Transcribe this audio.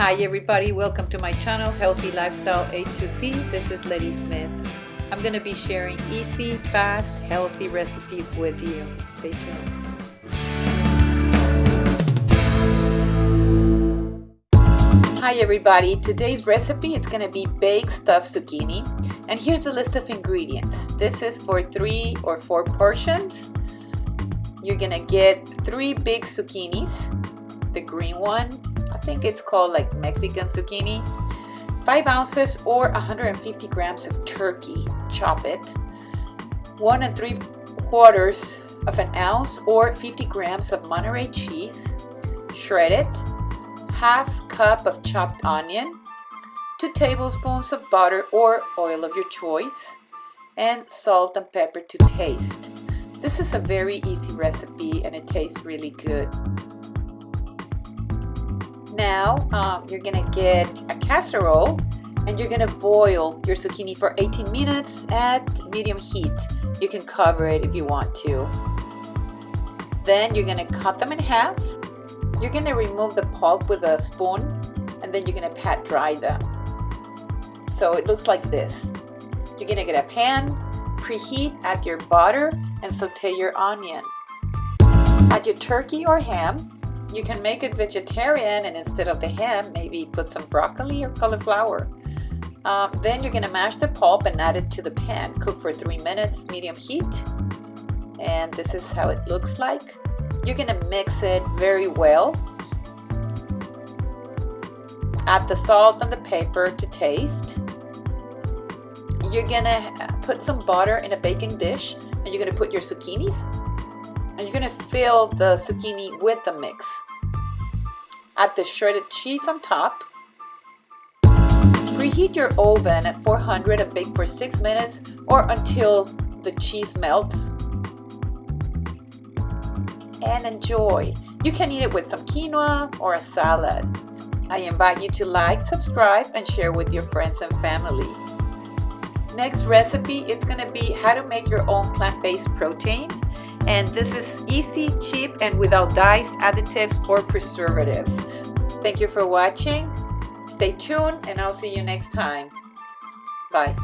Hi everybody, welcome to my channel Healthy Lifestyle A2C. This is Letty Smith. I'm going to be sharing easy, fast, healthy recipes with you. Stay tuned. Hi everybody, today's recipe is going to be baked stuffed zucchini and here's the list of ingredients. This is for three or four portions. You're going to get three big zucchinis, the green one, think it's called like Mexican zucchini, 5 ounces or 150 grams of turkey, chop it, 1 and 3 quarters of an ounce or 50 grams of Monterey cheese, shred it, half cup of chopped onion, 2 tablespoons of butter or oil of your choice, and salt and pepper to taste. This is a very easy recipe and it tastes really good. Now um, you're gonna get a casserole and you're gonna boil your zucchini for 18 minutes at medium heat. You can cover it if you want to. Then you're gonna cut them in half you're to remove the pulp with a spoon and then you're to pat dry them. So it looks like this. You're to get a pan, preheat, add your butter and saute your onion. Add your turkey or ham. You can make it vegetarian and instead of the ham, maybe put some broccoli or cauliflower. Um, then you're going to mash the pulp and add it to the pan. Cook for three minutes, medium heat. And this is how it looks like. You're gonna mix it very well. Add the salt and the pepper to taste. You're gonna put some butter in a baking dish and you're gonna put your zucchinis and you're gonna fill the zucchini with the mix. Add the shredded cheese on top. Preheat your oven at 400 and bake for 6 minutes or until the cheese melts and enjoy. You can eat it with some quinoa or a salad. I invite you to like, subscribe, and share with your friends and family. Next recipe is going to be how to make your own plant-based protein. And this is easy, cheap, and without dyes, additives, or preservatives. Thank you for watching. Stay tuned, and I'll see you next time. Bye.